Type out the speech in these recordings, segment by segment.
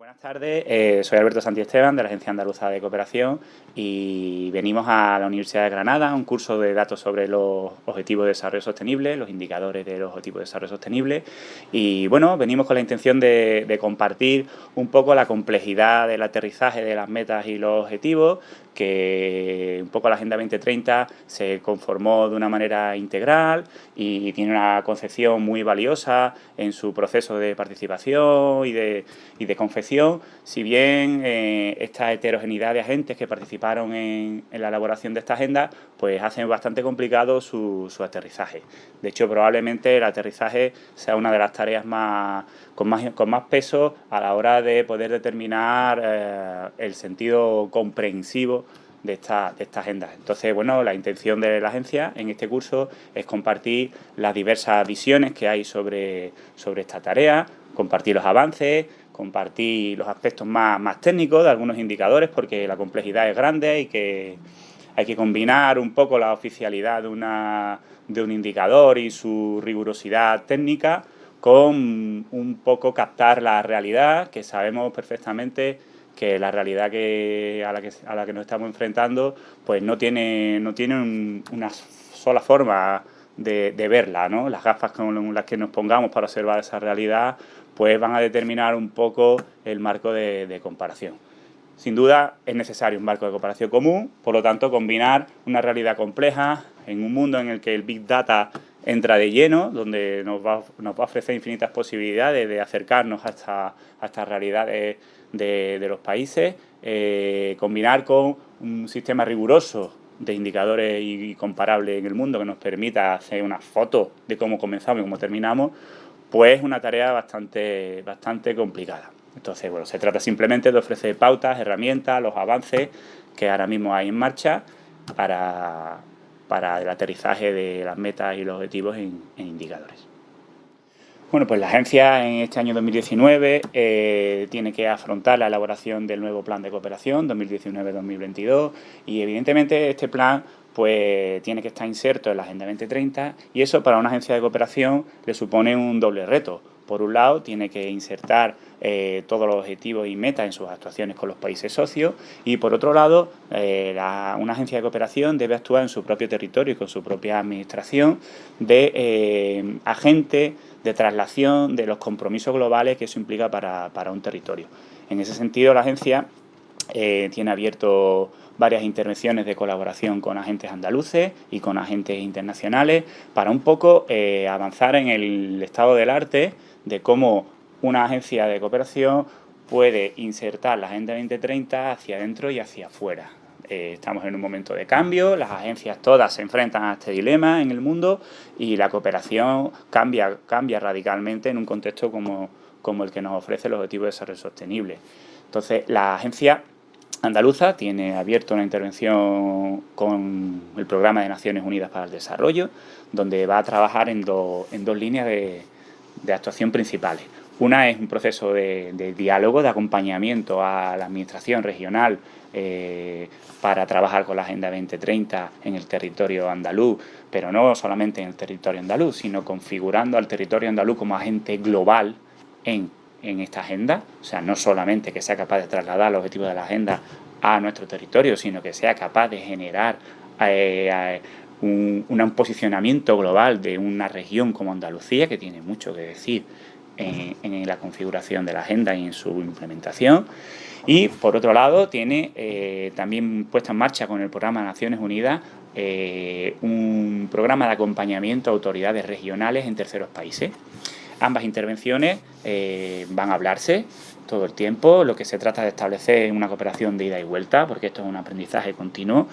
Buenas tardes, eh, soy Alberto Santiesteban de la Agencia Andaluza de Cooperación y venimos a la Universidad de Granada a un curso de datos sobre los Objetivos de Desarrollo Sostenible, los indicadores de los Objetivos de Desarrollo Sostenible. Y bueno, venimos con la intención de, compartir un poco la complejidad del aterrizaje de las metas y los objetivos, que un poco la Agenda 2030 se conformó de una manera integral y tiene una concepción muy valiosa en su proceso de participación y de, y de confección si bien eh, esta heterogeneidad de agentes que participaron en, la elaboración de esta agenda, pues hacen bastante complicado su, aterrizaje. De hecho, probablemente el aterrizaje sea una de las tareas más con más, con más peso a la hora de poder determinar eh, el sentido comprensivo de esta, de esta agenda. Entonces, bueno, la intención de la agencia en este curso es compartir las diversas visiones que hay sobre, sobre esta tarea, compartir los avances, compartir los aspectos más, más técnicos de algunos indicadores porque la complejidad es grande y que hay que combinar un poco la oficialidad de, una, de un indicador y su rigurosidad técnica con un poco captar la realidad, que sabemos perfectamente que la realidad que, a, la que, a la que nos estamos enfrentando pues no tiene, no tiene una sola forma de, de verla, ¿no? Las gafas con las que nos pongamos para observar esa realidad pues van a determinar un poco el marco de, comparación. Sin duda es necesario un marco de comparación común, por lo tanto combinar una realidad compleja en un mundo en el que el Big Data entra de lleno, donde nos va, nos va a ofrecer infinitas posibilidades de acercarnos a, estas realidades de, los países, eh, combinar con un sistema riguroso de indicadores y, comparables en el mundo que nos permita hacer una foto de cómo comenzamos y cómo terminamos, pues es una tarea bastante, bastante complicada. Entonces, bueno, se trata simplemente de ofrecer pautas, herramientas, los avances que ahora mismo hay en marcha para, para el aterrizaje de las metas y los objetivos en, indicadores. Bueno, pues la agencia en este año 2019 eh, tiene que afrontar la elaboración del nuevo plan de cooperación 2019-2022 y evidentemente este plan pues tiene que estar inserto en la Agenda 2030 y eso para una agencia de cooperación le supone un doble reto. Por un lado, tiene que insertar eh, todos los objetivos y metas en sus actuaciones con los países socios y por otro lado, eh, una agencia de cooperación debe actuar en su propio territorio y con su propia administración de eh, agente de traslación de los compromisos globales que eso implica para, para un territorio. En ese sentido, la agencia tiene abierto varias intervenciones de colaboración con agentes andaluces y con agentes internacionales para un poco eh, avanzar en el estado del arte de cómo una agencia de cooperación puede insertar la Agenda 2030 hacia adentro y hacia afuera. Eh, estamos en un momento de cambio, las agencias todas se enfrentan a este dilema en el mundo y la cooperación cambia, cambia radicalmente en un contexto como, como el que nos ofrece el Objetivo de Desarrollo Sostenible. Entonces, la agencia andaluza tiene abierto una intervención con el Programa de Naciones Unidas para el Desarrollo, donde va a trabajar en, en dos líneas de, actuación principales. Una es un proceso de, diálogo, de acompañamiento a la administración regional eh, para trabajar con la Agenda 2030 en el territorio andaluz, pero no solamente en el territorio andaluz, sino configurando al territorio andaluz como agente global en en esta agenda, o sea, no solamente que sea capaz de trasladar los objetivos de la agenda a nuestro territorio, sino que sea capaz de generar eh, eh, un, posicionamiento global de una región como Andalucía, que tiene mucho que decir en, la configuración de la agenda y en su implementación. Y, por otro lado, tiene eh, también puesta en marcha con el programa Naciones Unidas un programa de acompañamiento a autoridades regionales en terceros países. Ambas intervenciones eh, van a hablarse todo el tiempo, lo que se trata de establecer es una cooperación de ida y vuelta, porque esto es un aprendizaje continuo,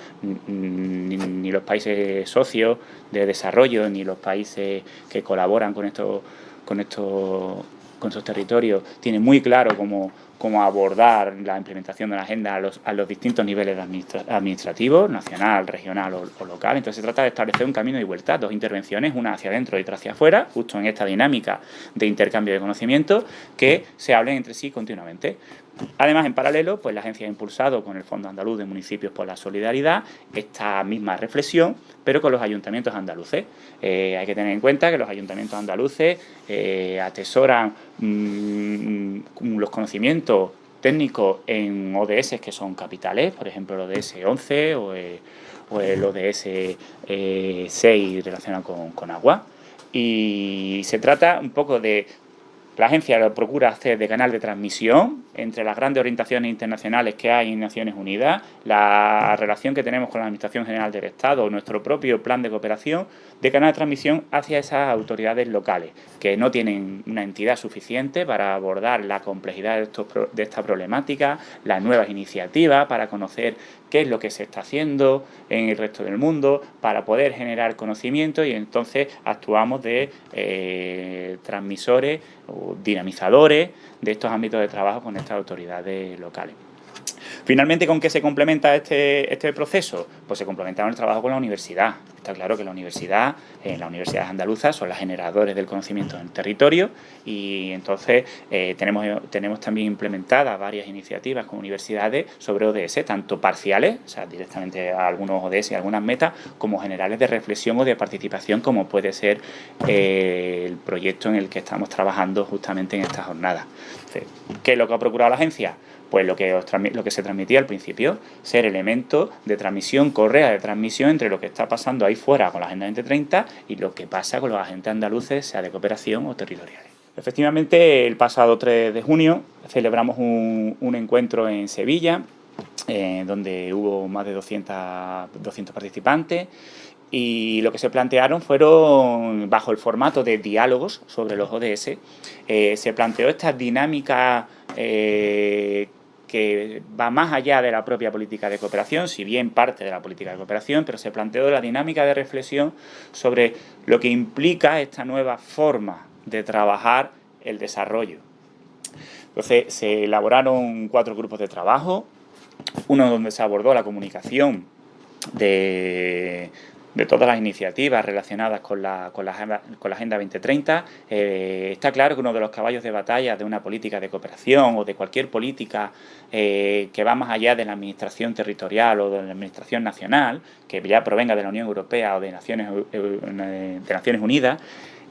ni, los países socios de desarrollo, ni los países que colaboran con estos, con estos, con esos territorios, tienen muy claro cómo cómo abordar la implementación de la agenda a los, distintos niveles administrativos, nacional, regional o, local. Entonces se trata de establecer un camino de vuelta, dos intervenciones, una hacia adentro y otra hacia afuera, justo en esta dinámica de intercambio de conocimiento, que se hablen entre sí continuamente. Además, en paralelo, pues la agencia ha impulsado con el Fondo Andaluz de Municipios por la Solidaridad esta misma reflexión, pero con los ayuntamientos andaluces. Eh, hay que tener en cuenta que los ayuntamientos andaluces eh, atesoran mm, los conocimientos técnicos en ODS que son capitales, por ejemplo el ODS 11 o el, ODS 6 eh, relacionado con agua. Y se trata un poco de la agencia procura hacer de canal de transmisión entre las grandes orientaciones internacionales que hay en Naciones Unidas, la relación que tenemos con la Administración General del Estado, nuestro propio plan de cooperación, de canal de transmisión hacia esas autoridades locales, que no tienen una entidad suficiente para abordar la complejidad de, de esta problemática, las nuevas iniciativas para conocer qué es lo que se está haciendo en el resto del mundo, para poder generar conocimiento y entonces actuamos de eh, transmisores o dinamizadores de estos ámbitos de trabajo con estas autoridades locales. Finalmente, ¿con qué se complementa este, este proceso? Pues se complementa con el trabajo con la universidad. Está claro que la universidad, eh, las universidades andaluzas son las generadores del conocimiento en el territorio y entonces eh, tenemos, tenemos también implementadas varias iniciativas con universidades sobre ODS, tanto parciales, o sea, directamente a algunos ODS y algunas metas, como generales de reflexión o de participación, como puede ser eh, el proyecto en el que estamos trabajando justamente en esta jornada. ¿Qué es lo que ha procurado la agencia? Pues lo que, lo que se transmitía al principio, ser elemento de transmisión, correa de transmisión entre lo que está pasando ahí fuera con la Agenda 2030 y lo que pasa con los agentes andaluces, sea de cooperación o territoriales. Efectivamente, el pasado 3 de junio celebramos un, encuentro en Sevilla, eh, donde hubo más de 200, 200 participantes y lo que se plantearon fueron, bajo el formato de diálogos sobre los ODS, eh, se planteó esta dinámica eh, que va más allá de la propia política de cooperación, si bien parte de la política de cooperación, pero se planteó la dinámica de reflexión sobre lo que implica esta nueva forma de trabajar el desarrollo. Entonces se elaboraron cuatro grupos de trabajo, uno donde se abordó la comunicación de, de todas las iniciativas relacionadas con la, con la, Agenda 2030. Eh, está claro que uno de los caballos de batalla de una política de cooperación o de cualquier política eh, que va más allá de la administración territorial o de la administración nacional, que ya provenga de la Unión Europea o de de Naciones Unidas,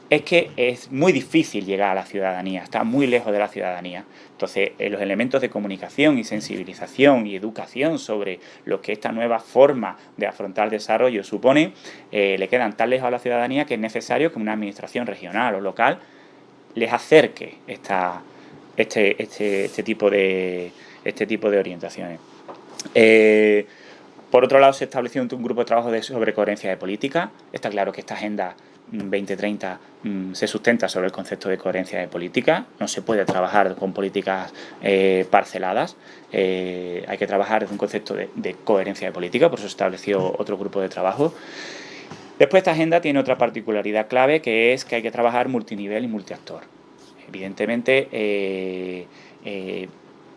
es que es muy difícil llegar a la ciudadanía, está muy lejos de la ciudadanía. Entonces, eh, los elementos de comunicación y sensibilización y educación sobre lo que esta nueva forma de afrontar el desarrollo supone, eh, le quedan tan lejos a la ciudadanía que es necesario que una administración regional o local les acerque esta, este, este, este, tipo, de, este tipo de orientaciones. Eh, por otro lado, se estableció un, grupo de trabajo sobre coherencia de política. Está claro que esta agenda 2030 mm, se sustenta sobre el concepto de coherencia de política, no se puede trabajar con políticas eh, parceladas, eh, hay que trabajar desde un concepto de, coherencia de política, por eso se estableció otro grupo de trabajo. Después esta agenda tiene otra particularidad clave que es que hay que trabajar multinivel y multiactor. Evidentemente, eh,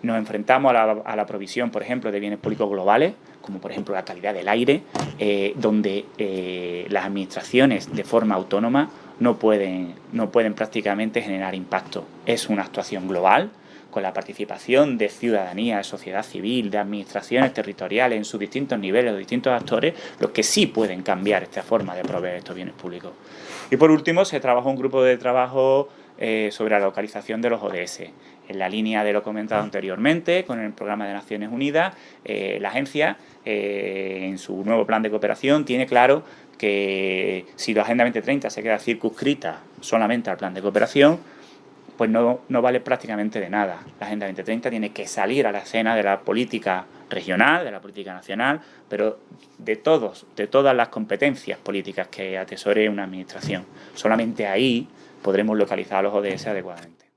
nos enfrentamos a la, provisión, por ejemplo, de bienes públicos globales, como por ejemplo la calidad del aire, eh, donde eh, las administraciones de forma autónoma no pueden, no pueden prácticamente generar impacto. Es una actuación global, con la participación de ciudadanía, de sociedad civil, de administraciones territoriales en sus distintos niveles, de distintos actores, los que sí pueden cambiar esta forma de proveer estos bienes públicos. Y por último, se trabajó un grupo de trabajo eh, sobre la localización de los ODS. En la línea de lo comentado anteriormente, con el programa de Naciones Unidas, eh, la agencia, eh, en su nuevo plan de cooperación, tiene claro que si la Agenda 2030 se queda circunscrita solamente al plan de cooperación, pues no, no, vale prácticamente de nada. La Agenda 2030 tiene que salir a la escena de la política regional, de la política nacional, pero de todos, de todas las competencias políticas que atesore una administración. Solamente ahí podremos localizar los ODS adecuadamente.